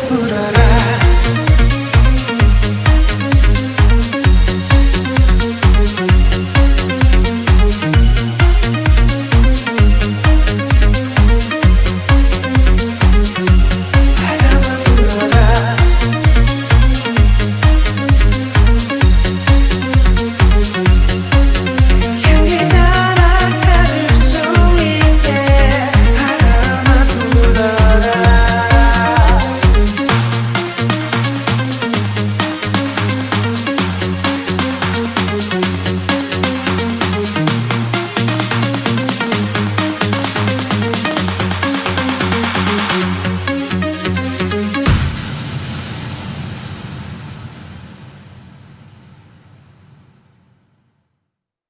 put it around